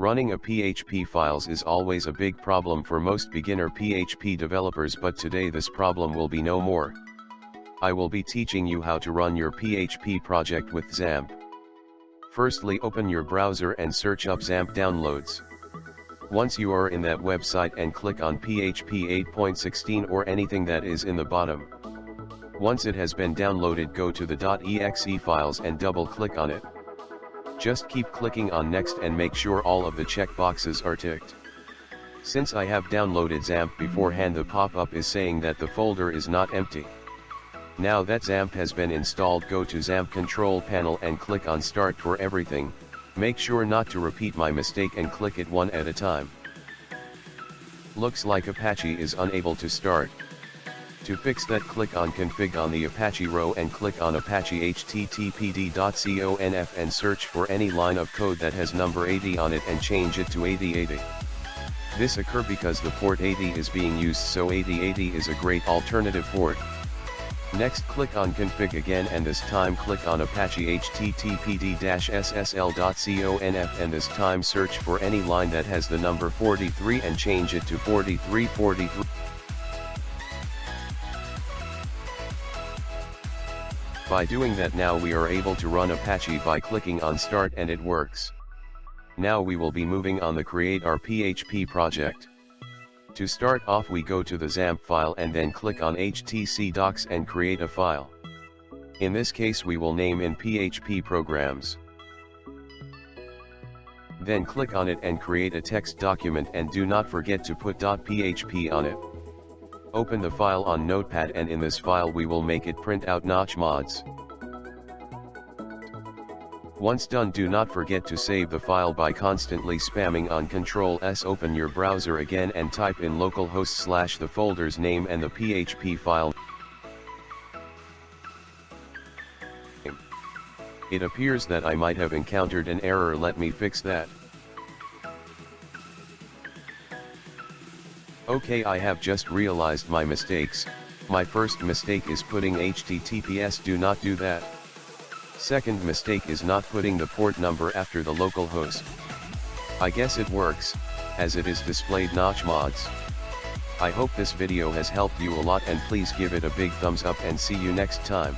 Running a PHP files is always a big problem for most beginner PHP developers but today this problem will be no more. I will be teaching you how to run your PHP project with XAMPP. Firstly open your browser and search up XAMPP downloads. Once you are in that website and click on PHP 8.16 or anything that is in the bottom. Once it has been downloaded go to the .exe files and double click on it. Just keep clicking on next and make sure all of the checkboxes are ticked. Since I have downloaded XAMPP beforehand the pop-up is saying that the folder is not empty. Now that XAMPP has been installed go to XAMPP control panel and click on start for everything, make sure not to repeat my mistake and click it one at a time. Looks like Apache is unable to start. To fix that click on config on the Apache row and click on apache httpd.conf and search for any line of code that has number 80 on it and change it to 8080. This occur because the port 80 is being used so 8080 is a great alternative port. Next click on config again and this time click on apache httpd-ssl.conf and this time search for any line that has the number 43 and change it to 4343. By doing that now we are able to run Apache by clicking on start and it works. Now we will be moving on the create our PHP project. To start off we go to the XAMPP file and then click on HTC docs and create a file. In this case we will name in PHP programs. Then click on it and create a text document and do not forget to put .php on it. Open the file on Notepad and in this file we will make it print out notch mods. Once done do not forget to save the file by constantly spamming on Ctrl S open your browser again and type in localhost slash the folder's name and the PHP file It appears that I might have encountered an error let me fix that. Okay I have just realized my mistakes, my first mistake is putting HTTPS do not do that. Second mistake is not putting the port number after the local host. I guess it works, as it is displayed notch mods. I hope this video has helped you a lot and please give it a big thumbs up and see you next time.